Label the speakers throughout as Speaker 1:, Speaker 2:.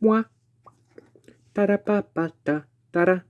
Speaker 1: Moi. Ta-da-pa-pa-ta. Ta-da.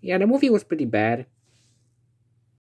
Speaker 1: Yeah, the movie was pretty bad.